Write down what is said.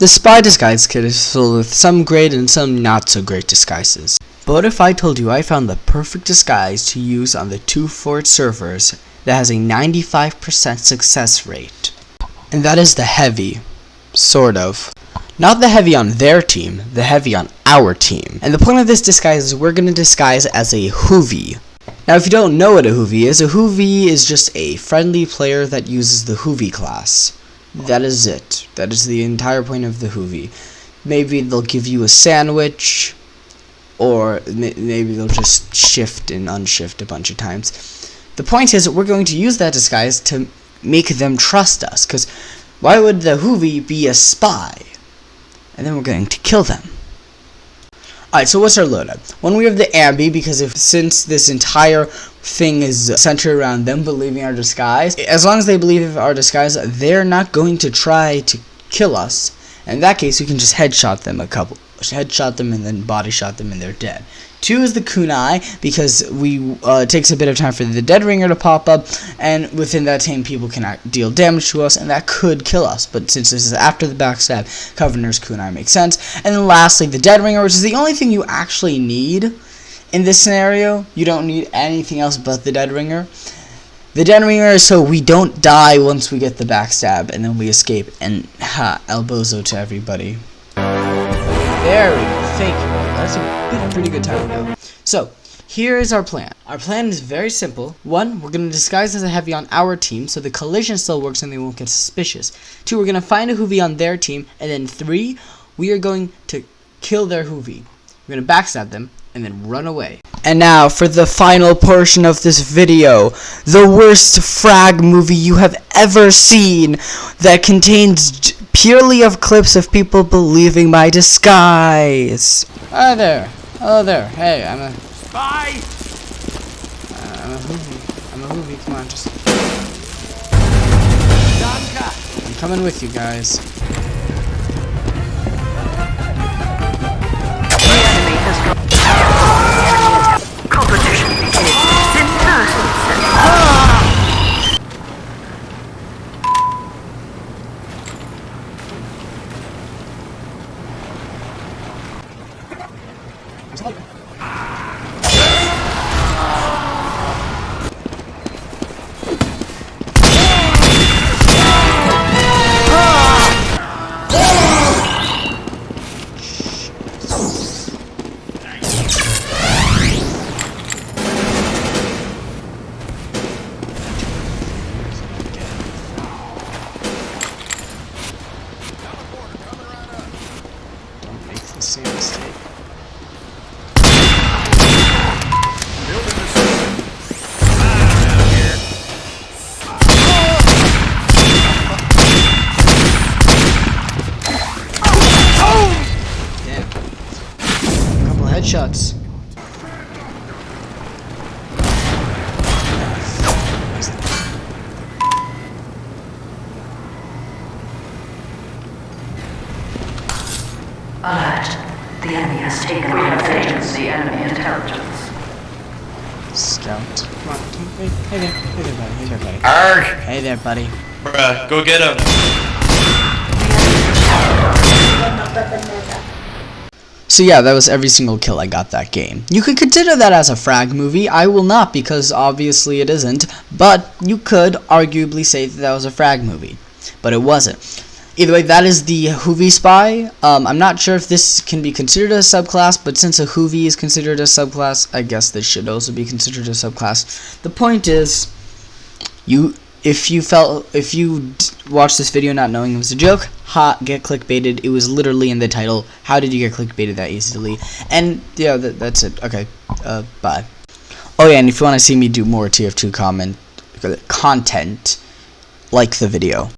The spy disguise kit is filled with some great and some not so great disguises. But if I told you I found the perfect disguise to use on the 2Fort servers that has a 95% success rate? And that is the heavy. Sort of. Not the heavy on their team, the heavy on our team. And the point of this disguise is we're going to disguise as a Hoovy. Now if you don't know what a Hoovy is, a Hoovy is just a friendly player that uses the Hoovy class. That is it. That is the entire point of the Hoovy. Maybe they'll give you a sandwich, or maybe they'll just shift and unshift a bunch of times. The point is, we're going to use that disguise to make them trust us, because why would the Hoovy be a spy? And then we're going to kill them. Alright, so what's our loadout? One, we have the Ambi, because if since this entire thing is centered around them believing our disguise, as long as they believe our disguise, they're not going to try to kill us. In that case, we can just headshot them a couple, headshot them and then body shot them and they're dead. Two is the kunai because we uh, takes a bit of time for the dead ringer to pop up, and within that time people can deal damage to us, and that could kill us. But since this is after the backstab, Conniver's kunai makes sense. And then lastly, the dead ringer, which is the only thing you actually need in this scenario. You don't need anything else but the dead ringer. The dead ringer is so we don't die once we get the backstab, and then we escape. And ha, elbozo to everybody. Go. Thank you. That's a good, pretty good time though. So, here is our plan. Our plan is very simple. One, we're going to disguise as a heavy on our team so the collision still works and they won't get suspicious. Two, we're going to find a Hoovy on their team. And then three, we are going to kill their Hoovy. We're going to backstab them and then run away. And now for the final portion of this video, the worst frag movie you have ever seen that contains purely of clips of people believing my disguise. Hi there. Hello there. Hey, I'm a... Spy! Uh, I'm a Hoovy. I'm a Hoovy. Come on, just... I'm coming with you guys. Take it. Headshots. Alert. The enemy has taken we have taken the enemy intelligence. Scout. Come on. Hey, hey there. Hey there, buddy. Hey there, buddy. Arg! Hey there, buddy. Bruh, go get him. So yeah, that was every single kill I got that game. You could consider that as a frag movie. I will not because obviously it isn't, but you could arguably say that that was a frag movie. But it wasn't. Either way, that is the Hoovy Spy. Um, I'm not sure if this can be considered a subclass, but since a Hoovy is considered a subclass, I guess this should also be considered a subclass. The point is, you if you felt if you watched this video not knowing it was a joke. Ha get clickbaited. It was literally in the title how did you get clickbaited that easily? And yeah that, that's it. Okay uh bye. Oh yeah and if you want to see me do more tf2 comment content like the video